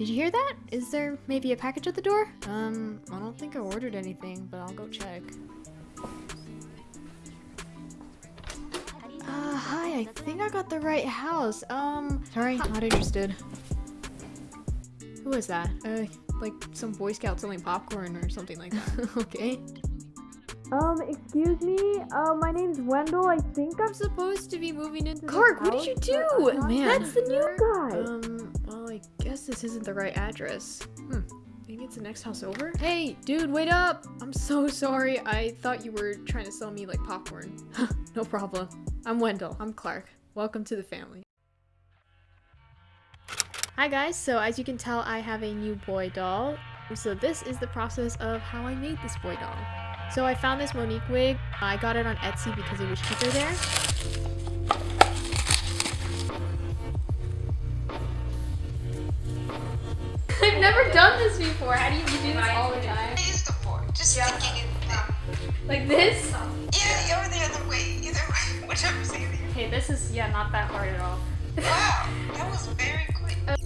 Did you hear that? Is there maybe a package at the door? Um, I don't think I ordered anything, but I'll go check. Uh, hi, I think I got the right house. Um, sorry, not interested. Who is that? Uh, like some Boy Scout selling popcorn or something like that. okay. Um, excuse me. Uh, my name's Wendell. I think I'm I'm supposed to be moving into this Clark, what did you do? Man, that's the new sure. guy. Um, well, I guess this isn't the right address. Hmm. Maybe it's the next house over? Hey, dude, wait up! I'm so sorry. I thought you were trying to sell me, like, popcorn. no problem. I'm Wendell. I'm Clark. Welcome to the family. Hi guys, so as you can tell, I have a new boy doll. So this is the process of how I made this boy doll. So I found this Monique wig. I got it on Etsy because it was cheaper there. Done this before. How do you, you do this all the time? The fork, just sticking it. Like this? Yeah, or the other way, either way, whichever's easier. Okay, this is, yeah, not that hard at all. Wow, that was very quick.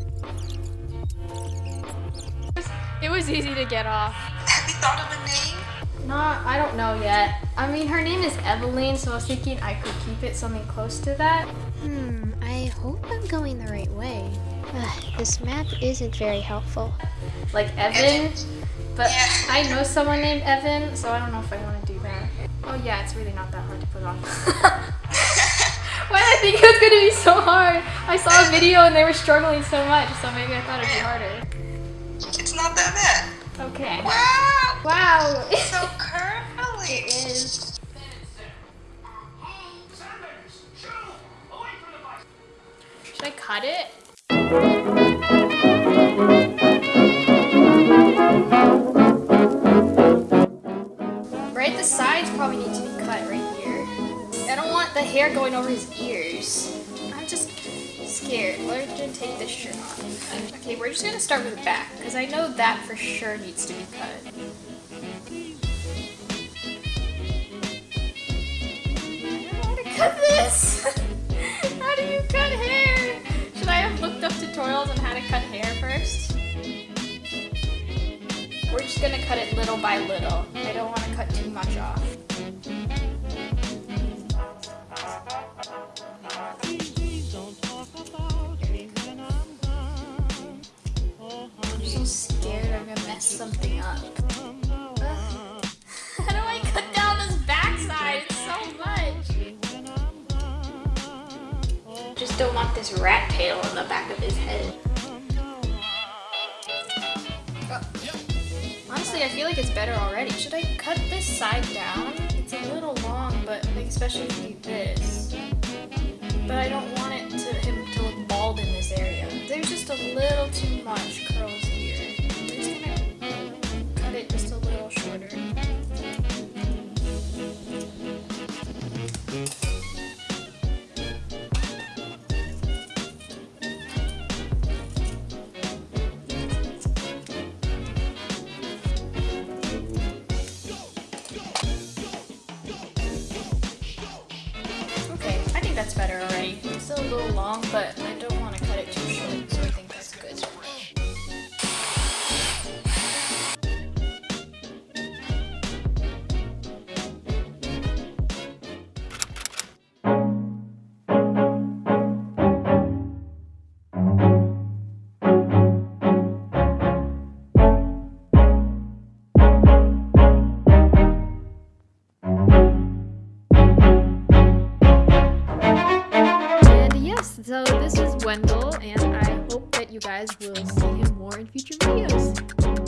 It was easy to get off. Have you thought of a name? No, I don't know yet. I mean, her name is Evelyn, so I was thinking I could keep it something close to that. Hmm, I hope I'm going the right way. Ugh, this map isn't very helpful. Like Evan, but Yeah. I know someone named Evan, so I don't know if I want to do that. Oh yeah, it's really not that hard to put on. Why did I think it was going to be so hard? I saw a video and they were struggling so much, so maybe I thought it'd be harder. It's not that bad. Okay. Wow, Wow. It's so curly. it is. Cut it? Right, the sides probably need to be cut right here. I don't want the hair going over his ears. I'm just scared. We're gonna take this shirt off. Okay, we're just gonna start with the back, because I know that for sure needs to be cut. I don't how to cut this! Gonna cut it little by little. I don't want to cut too much off. I'm so scared I'm gonna mess something up. Ugh. How do I cut down this backside? It's so much. Just don't want this rat tail on the back of his head. I feel like it's better already. Should I cut this side down? It's a little long, but like, especially if you do this. That's better already. It's still a little long, but I don't want to cut it too short, Wendell, and I hope that you guys will see him more in future videos.